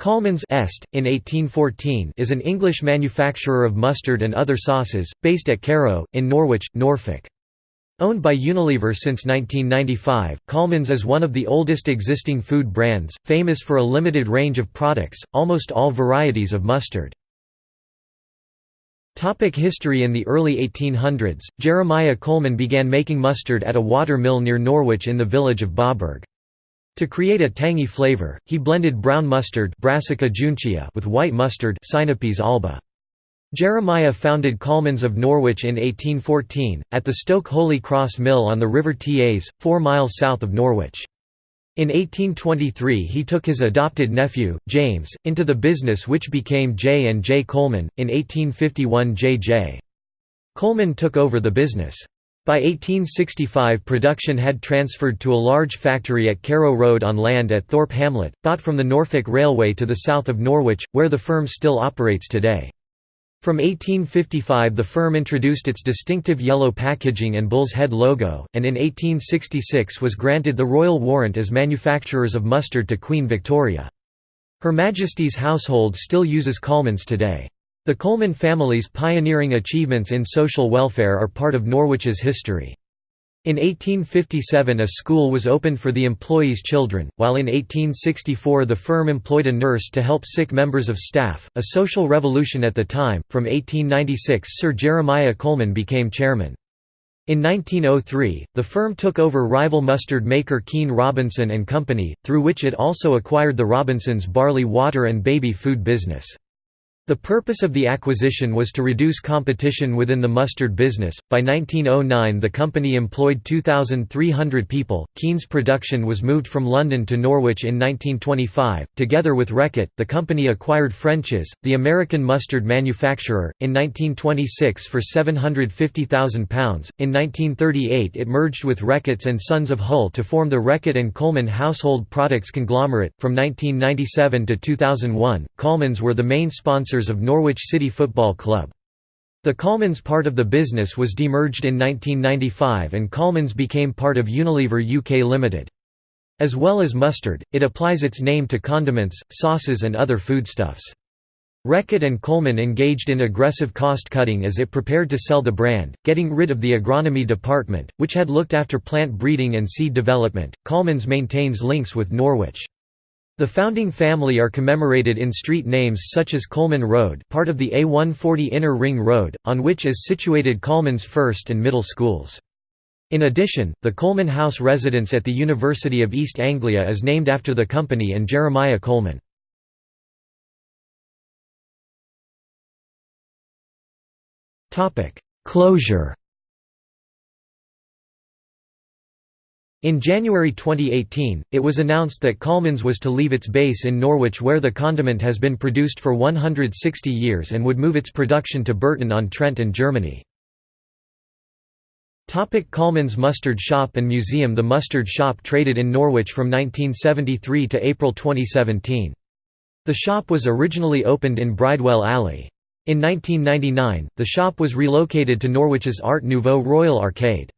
Colmans Est, in 1814 is an English manufacturer of mustard and other sauces, based at Carrow, in Norwich, Norfolk. Owned by Unilever since 1995, Colman's is one of the oldest existing food brands, famous for a limited range of products, almost all varieties of mustard. Topic history In the early 1800s, Jeremiah Colman began making mustard at a water mill near Norwich in the village of Bawburgh. To create a tangy flavor, he blended brown mustard Brassica juncea with white mustard alba. Jeremiah founded Colmans of Norwich in 1814, at the Stoke Holy Cross Mill on the River Tas, four miles south of Norwich. In 1823 he took his adopted nephew, James, into the business which became J. and J. Colman, in 1851 J. J. Colman took over the business. By 1865 production had transferred to a large factory at Carrow Road on land at Thorpe Hamlet, bought from the Norfolk Railway to the south of Norwich, where the firm still operates today. From 1855 the firm introduced its distinctive yellow packaging and bull's head logo, and in 1866 was granted the royal warrant as manufacturers of mustard to Queen Victoria. Her Majesty's household still uses Colmans today. The Colman family's pioneering achievements in social welfare are part of Norwich's history. In 1857 a school was opened for the employees' children, while in 1864 the firm employed a nurse to help sick members of staff, a social revolution at the time. From 1896 Sir Jeremiah Colman became chairman. In 1903, the firm took over rival mustard maker Keen Robinson and Company, through which it also acquired the Robinsons' barley water and baby food business. The purpose of the acquisition was to reduce competition within the mustard business. By 1909, the company employed 2,300 people. Keen's production was moved from London to Norwich in 1925. Together with Reckitt, the company acquired French's, the American mustard manufacturer, in 1926 for £750,000. In 1938, it merged with Reckitt's and Sons of Hull to form the Reckitt and Colman Household Products Conglomerate. From 1997 to 2001, Colman's were the main of Norwich City Football Club. The Colmans part of the business was demerged in 1995 and Colmans became part of Unilever UK Limited. As well as mustard, it applies its name to condiments, sauces and other foodstuffs. Reckitt and Colman engaged in aggressive cost-cutting as it prepared to sell the brand, getting rid of the agronomy department, which had looked after plant breeding and seed development. Colmans maintains links with Norwich. The founding family are commemorated in street names such as Colman Road part of the A140 Inner Ring Road, on which is situated Colman's first and middle schools. In addition, the Colman House residence at the University of East Anglia is named after the company and Jeremiah Colman. Closure In January 2018, it was announced that Colmans was to leave its base in Norwich where the condiment has been produced for 160 years and would move its production to Burton-on-Trent in Germany. Colmans Mustard Shop and Museum The mustard shop traded in Norwich from 1973 to April 2017. The shop was originally opened in Bridewell Alley. In 1999, the shop was relocated to Norwich's Art Nouveau Royal Arcade.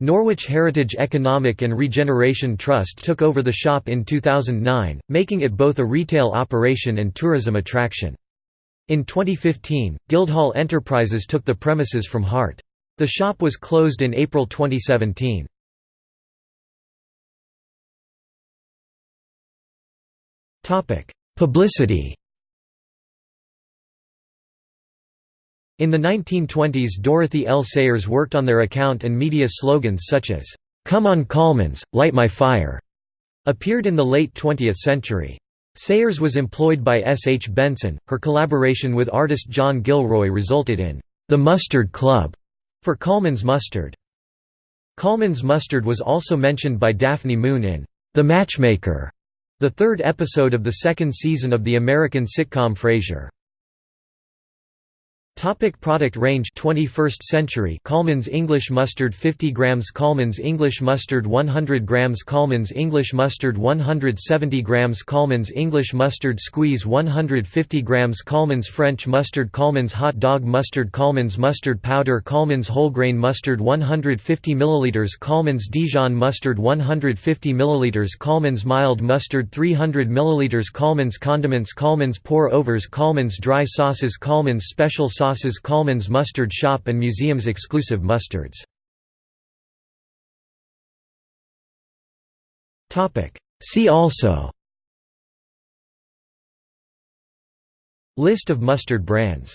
Norwich Heritage Economic and Regeneration Trust took over the shop in 2009, making it both a retail operation and tourism attraction. In 2015, Guildhall Enterprises took the premises from HEART. The shop was closed in April 2017. Publicity In the 1920s Dorothy L. Sayers worked on their account and media slogans such as, "'Come on Colmans, light my fire' appeared in the late 20th century. Sayers was employed by S. H. Benson. Her collaboration with artist John Gilroy resulted in The Mustard Club for Colman's Mustard. Colman's Mustard was also mentioned by Daphne Moon in The Matchmaker, the third episode of the second season of the American sitcom Frasier. Topic product range. 21st century. Colman's English mustard. 50 grams Colman's English mustard. 100 grams Colman's English mustard. 170 grams Colman's English mustard. Squeeze. 150 grams Colman's French mustard. Colman's hot dog mustard. Colman's mustard powder. Colman's whole grain mustard. 150 ml Colman's Dijon mustard. 150 ml Colman's mild mustard. 300 ml Colman's condiments. Colman's pour overs. Colman's dry sauces. Colman's special sauce sauces Colman's Mustard Shop and museums exclusive mustards. See also. List of mustard brands